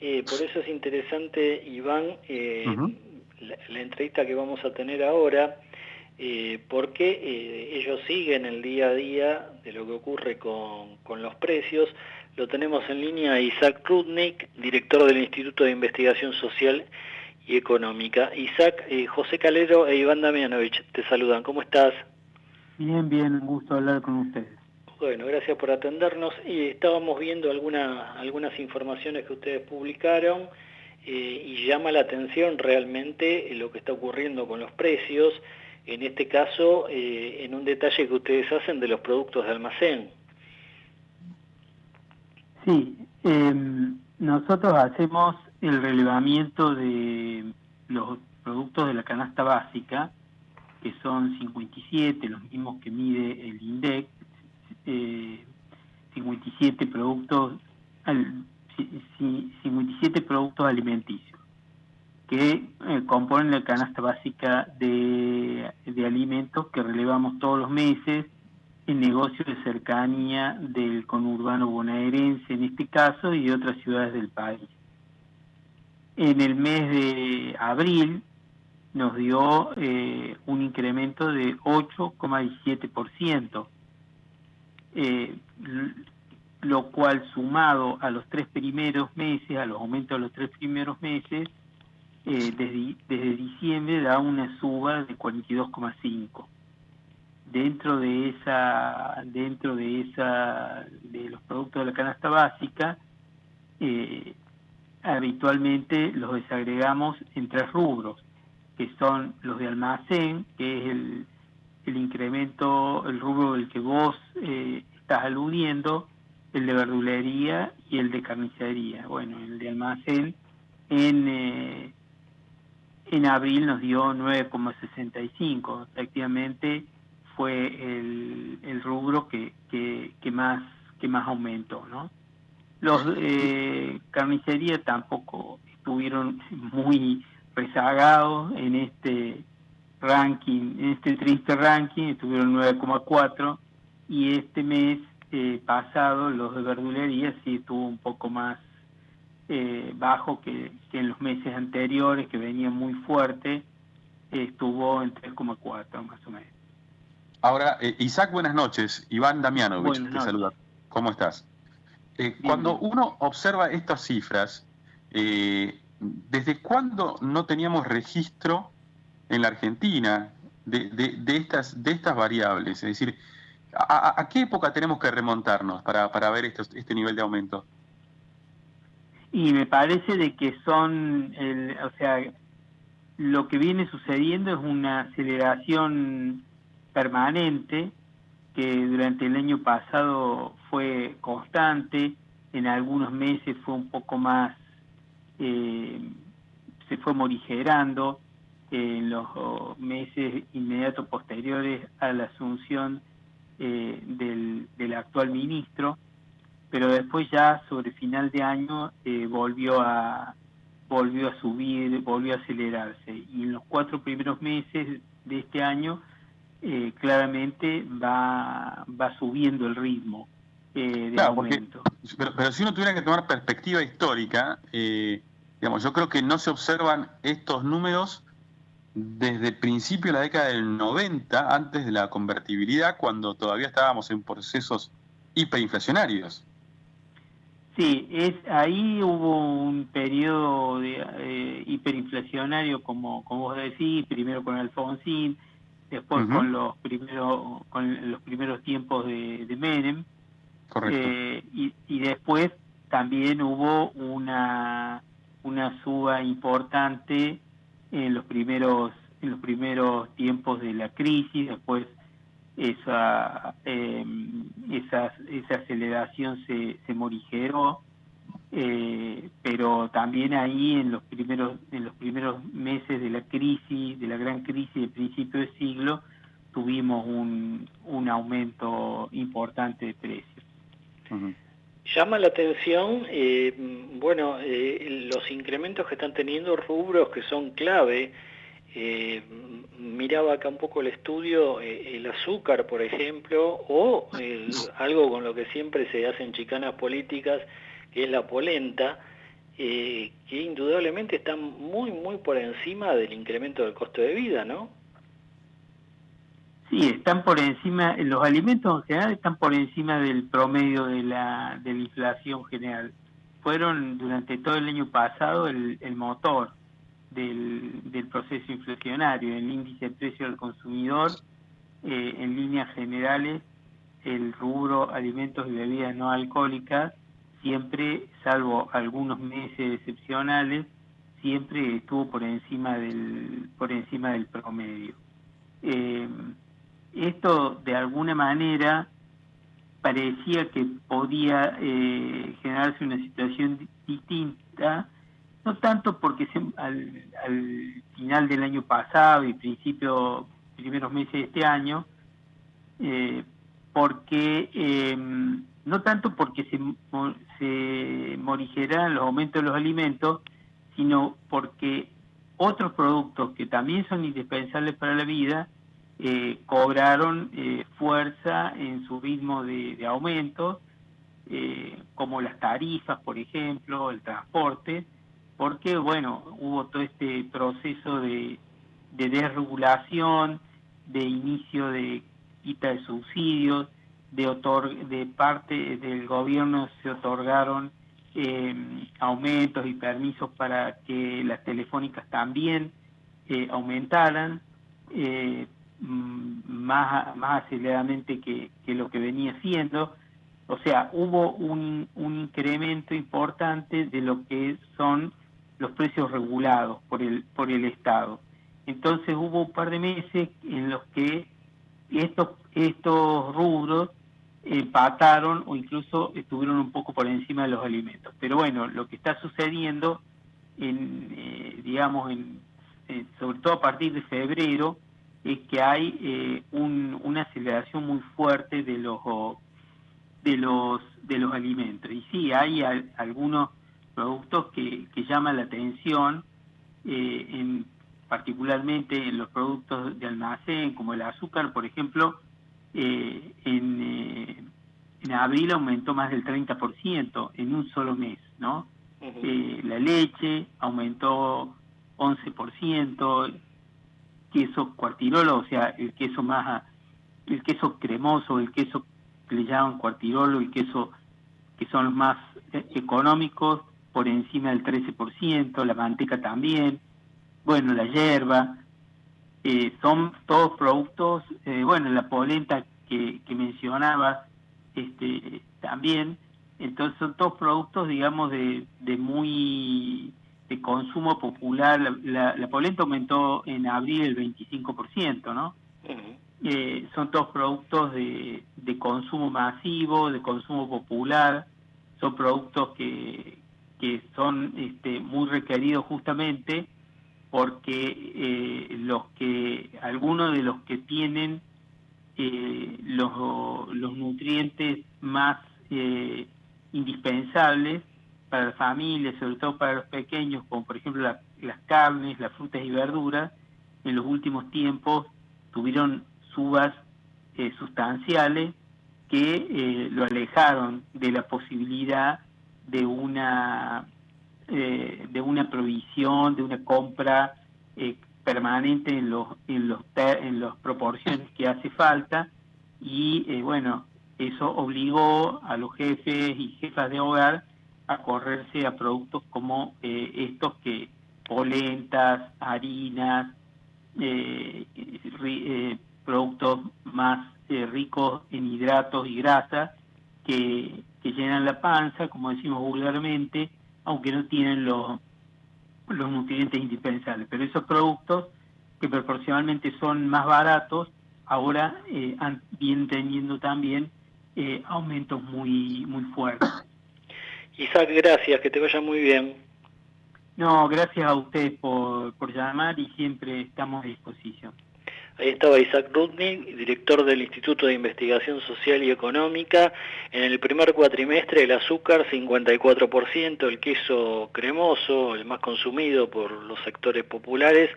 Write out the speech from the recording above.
Eh, por eso es interesante, Iván, eh, la, entrevista que vamos a tener ahora, eh, porque ellos siguen el día a día de lo que ocurre con, con los precios. Lo tenemos en línea Isaac Rudnick, director del Instituto de Investigación Social y Económica. Isaac, José Calero e Iván Damianovich te saludan. ¿Cómo estás? Bien, bien, un gusto hablar con ustedes. Bueno, gracias por atendernos. Y estábamos viendo alguna, algunas informaciones que ustedes publicaron eh, y llama la atención realmente lo que está ocurriendo con los precios, en este caso eh, en un detalle que ustedes hacen de los productos de almacén. Sí, em, nosotros hacemos el relevamiento de los productos de la canasta básica, que son 57, los mismos que mide el INDEC, 57 productos, 57 productos alimenticios que eh, componen la canasta básica de, alimentos que relevamos todos los meses en negocios de cercanía del conurbano bonaerense en este caso y de otras ciudades del país. En el mes de abril nos dio eh, un incremento de 8,17%, eh, lo cual sumado a los tres primeros meses, a los aumentos de los tres primeros meses, eh, desde, desde diciembre da una suba de 42,5. Dentro de esa, dentro de esa, de los productos de la canasta básica, eh, habitualmente los desagregamos en tres rubros, que son los de almacén, que es el, el incremento, el rubro del que vos eh, estás aludiendo, el de verdulería y el de carnicería. Bueno, el de almacén en, eh, en abril nos dio 9,65. Efectivamente fue el, el rubro que, que, que, más, que más aumentó, ¿no? Los eh, carnicería tampoco estuvieron muy rezagados en este ranking, en este triste ranking, estuvieron 9,4 y este mes eh, pasado los de verdulería sí estuvo un poco más eh, bajo que, en los meses anteriores, que venía muy fuerte, estuvo en 3,4 más o menos. Ahora, eh, Isaac, buenas noches. Iván Damianovich te saluda. ¿Cómo estás? cuando uno observa estas cifras, ¿desde cuándo no teníamos registro en la Argentina de, de, estas, de estas variables? Es decir, ¿a, qué época tenemos que remontarnos para, para ver este nivel de aumento? Y me parece de que son, el, o sea, lo que viene sucediendo es una aceleración permanente que durante el año pasado fue constante, en algunos meses fue un poco más, eh, se fue morigerando, en los meses inmediatos posteriores a la asunción eh, del, del, actual ministro, pero después ya sobre final de año eh, volvió a volvió a subir, volvió a acelerarse y en los cuatro primeros meses de este año eh, claramente va, va subiendo el ritmo de aumento. pero, pero, si uno tuviera que tomar perspectiva histórica, digamos, yo creo que no se observan estos números desde el principio de la década del 90, antes de la convertibilidad, cuando todavía estábamos en procesos hiperinflacionarios. Sí, es, ahí hubo un periodo de, eh, hiperinflacionario, como, como vos decís, primero con Alfonsín, después con los primeros con los primeros tiempos de, de Menem, eh, y, y después también hubo una, una suba importante en los primeros en los primeros tiempos de la crisis, después esa eh, esa, esa aceleración se, se morigeró, eh, pero también ahí en los primeros en los primeros meses de la crisis, de la gran crisis de principio de siglo, tuvimos un, un aumento importante de precios. Llama la atención, eh, bueno, eh, los incrementos que están teniendo rubros que son clave. Eh, miraba acá un poco el estudio, el azúcar, por ejemplo, o algo con lo que siempre se hacen chicanas políticas, que es la polenta. que indudablemente están muy, muy por encima del incremento del costo de vida, ¿no? Sí, están por encima, los alimentos en general están por encima del promedio de la, de la inflación general. Fueron durante todo el año pasado el, el motor del, del, proceso inflacionario. El índice de precio del consumidor, eh, en líneas generales, el rubro alimentos y bebidas no alcohólicas, siempre, salvo algunos meses excepcionales, siempre estuvo por encima del, por encima del promedio. Eh, esto de alguna manera parecía que podía eh, generarse una situación distinta, no tanto porque al, final del año pasado y principio, primeros meses de este año, eh, porque em, no tanto porque se, se morigeran los aumentos de los alimentos, sino porque otros productos que también son indispensables para la vida, eh, cobraron eh, fuerza en su ritmo de, aumento, eh, como las tarifas, por ejemplo, el transporte, porque, bueno, hubo todo este proceso de, desregulación, de inicio de quita de subsidios, de, de parte del gobierno se otorgaron aumentos y permisos para que las telefónicas también aumentaran. Mm, más, más aceleradamente que, lo que venía siendo. O sea, hubo un, un incremento importante de lo que son los precios regulados por el, por el Estado. Entonces hubo un par de meses en los que estos, estos rubros empataron o incluso estuvieron un poco por encima de los alimentos. Pero bueno, lo que está sucediendo, en, eh, digamos, en, sobre todo a partir de febrero, es que hay eh, una aceleración muy fuerte de los de los de los alimentos. Y sí hay algunos productos que, que llaman la atención eh, en, particularmente en los productos de almacén como el azúcar por ejemplo eh, en, en abril aumentó más del 30% en un solo mes no la leche aumentó 11% queso cuartirolo, o sea, el queso más, el queso cremoso, el queso que le llaman cuartirolo, el queso que son los más eh, económicos, por encima del 13%, la manteca también, bueno, la hierba, eh, son todos productos, eh, bueno, la polenta que, que mencionaba este, también, entonces son todos productos, digamos, de, de muy de consumo popular, la, la, polenta aumentó en abril el 25%, ¿no? Eh, son todos productos de, de, consumo masivo, de consumo popular, son productos que, que son este, muy requeridos justamente porque eh, los que algunos de los que tienen eh, los, los nutrientes más indispensables para las familias, sobre todo para los pequeños, como por ejemplo las carnes, las frutas y verduras, en los últimos tiempos tuvieron subas eh, sustanciales que eh, lo alejaron de la posibilidad de una eh, de una provisión, de una compra permanente en los en los en las proporciones que hace falta. Y bueno eso obligó a los jefes y jefas de hogar a correrse a productos como eh, estos que polentas, harinas, eh, eh, productos más ricos en hidratos y grasas que, llenan la panza, como decimos vulgarmente, aunque no tienen los, los nutrientes indispensables. Pero esos productos que proporcionalmente son más baratos, ahora vienen teniendo también aumentos muy, muy fuertes. Isaac, gracias, que te vaya muy bien. No, gracias a usted por, por llamar y siempre estamos a disposición. Ahí estaba Isaac Rudnick, director del Instituto de Investigación Social y Económica. En el primer cuatrimestre el azúcar 54%, el queso cremoso, el más consumido por los sectores populares,